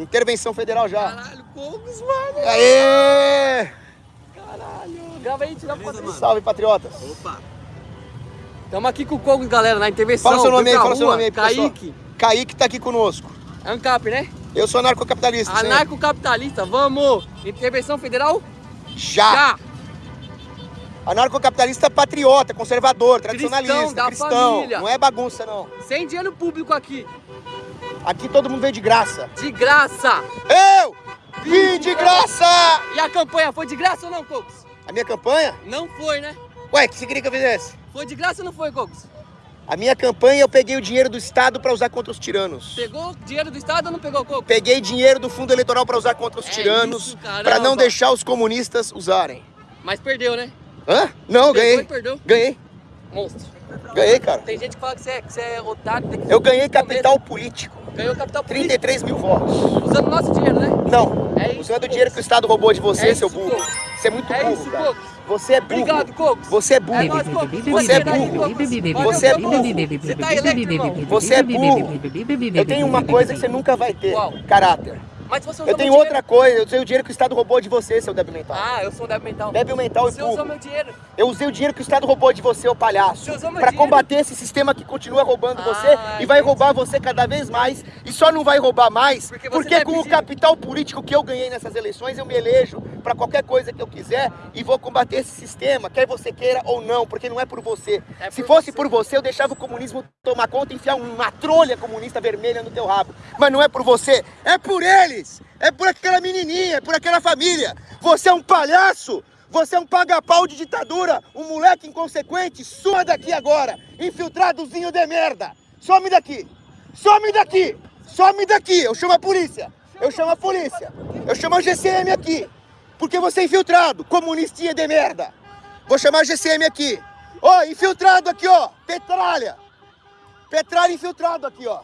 Intervenção federal já. Caralho, Cogos, mano. Aê! Caralho. Grava aí, tira uma foto. Salve, patriotas. Opa. Tamo aqui com o Cogos, galera, na intervenção. Fala seu nome aí, fala seu rua, nome aí, pessoal. Kaique. Kaique tá aqui conosco. ANCAP, né? Eu sou anarcocapitalista. Anarcocapitalista, vamos! Intervenção federal? Já. Já! Anarcocapitalista patriota, conservador, tradicionalista, da cristão. família. Não é bagunça, não. Sem dinheiro público aqui. Aqui todo mundo veio de graça. De graça! Eu vim de graça! E a campanha foi de graça ou não, Cogos? A minha campanha? Não foi, né? Ué, o que você queria que eu fizesse? Foi de graça ou não foi, Cogos? A minha campanha eu peguei o dinheiro do Estado para usar contra os tiranos. Pegou dinheiro do Estado ou não pegou, Cogos? Peguei dinheiro do fundo eleitoral para usar contra os É tiranos, para não deixar os comunistas usarem. Mas perdeu, né? Hã? Não, ganhei. e perdeu. Ganhei. Monstro. Ganhei, cara. Tem gente que fala que você é, que você é otário. tem que- Eu ganhei capital político. Ganhou capital político. 33 mil votos. Usando o nosso dinheiro, né? Não. É isso, Usando o dinheiro que o Estado roubou de você, É seu burro. Cogos. Você é muito É burro, isso, cara. Cogos. Você é burro. Obrigado, Cogos. Você é burro. É nóis, Cogos. Você é burro. Você é burro. Você tá irmão. Você é burro. Eu tenho uma coisa que você nunca vai ter. Qual? Caráter. Mas você usou Eu tenho outra coisa. Eu usei o dinheiro que o Estado roubou de você, seu débil mental. Ah, eu sou um débil mental. Débil mental e Você usou meu dinheiro. Eu usei o dinheiro que o Estado roubou de você, ô palhaço. Você usou meu Pra dinheiro? combater esse sistema que continua roubando Ah, você e vai roubar você cada vez mais. E só não vai roubar mais Porque porque, você tá com o capital político que eu ganhei nessas eleições, eu me elejo pra qualquer coisa que eu quiser e vou combater esse sistema, quer você queira ou não, porque não é por você. É Se por fosse você. por você, eu deixava o comunismo tomar conta e enfiar uma trolha comunista vermelha no teu rabo. Mas não é por você, é por eles! É por aquela menininha, é por aquela família. Você é um palhaço! Você é um paga-pau de ditadura, um moleque inconsequente, suma daqui agora, infiltradozinho de merda. Some daqui, some daqui, some daqui. Eu chamo a polícia, eu chamo a polícia, eu chamo a GCM aqui, porque você é infiltrado, comunistinha de merda. Vou chamar a GCM aqui. Ó, infiltrado aqui, ó, petralha. Petralha infiltrado aqui, ó.